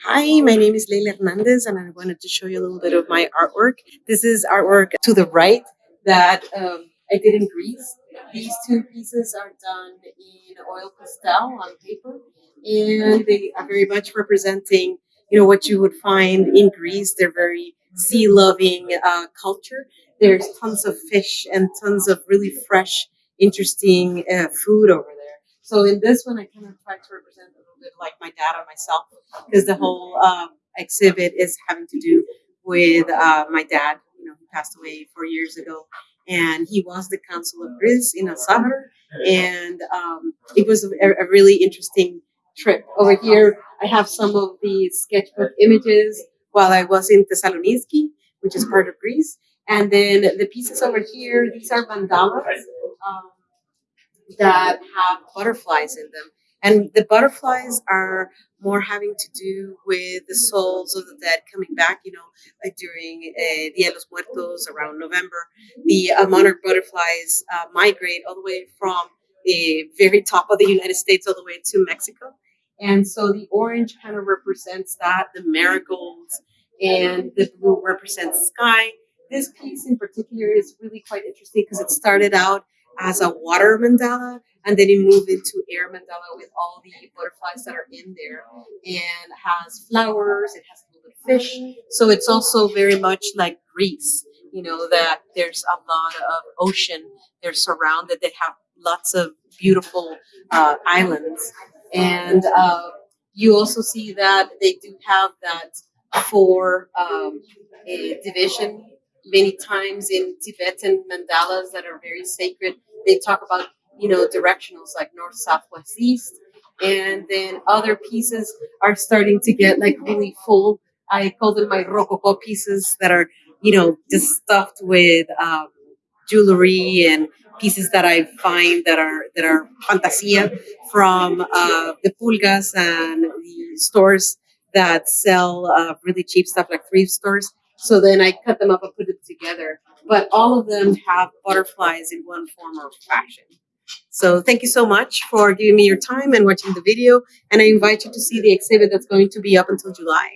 Hi, my name is Leila Hernandez, and I wanted to show you a little bit of my artwork. This is artwork to the right that um, I did in Greece. These two pieces are done in oil pastel on paper, and they are very much representing, you know, what you would find in Greece. They're very sea-loving uh, culture. There's tons of fish and tons of really fresh, interesting uh, food over. So in this one, I kind of try to represent a little bit like my dad and myself, because the whole um, exhibit is having to do with uh, my dad. You know, he passed away four years ago, and he was the consul of Greece in Asahar, and um, it was a, a really interesting trip. Over here, I have some of the sketchbook images while I was in Thessaloniki, which is part of Greece. And then the pieces over here, these are mandalas um, that have butterflies in them. And the butterflies are more having to do with the souls of the dead coming back, you know, like during uh, Dia de los Muertos around November. The uh, monarch butterflies uh, migrate all the way from the very top of the United States all the way to Mexico. And so the orange kind of represents that, the marigolds, and the blue represents sky. This piece in particular is really quite interesting because it started out as a water mandala and then it moved into air mandala with all the butterflies that are in there. And has flowers it has a little fish. So it's also very much like greece you know that there's a lot of ocean. They're surrounded. They have lots of beautiful uh, islands. And uh, you also see that they do have that four um, division many times in tibetan mandalas that are very sacred. They talk about you know directionals like north south west east. And then other pieces are starting to get like really full. I call them my rococo pieces that are you know just stuffed with um, jewelry and pieces that i find that are that are fantasia from uh, the pulgas and the stores that sell uh, really cheap stuff like thrift stores so then i cut them up and put them together but all of them have butterflies in one form or fashion so thank you so much for giving me your time and watching the video. And I invite you to see the exhibit that's going to be up until July.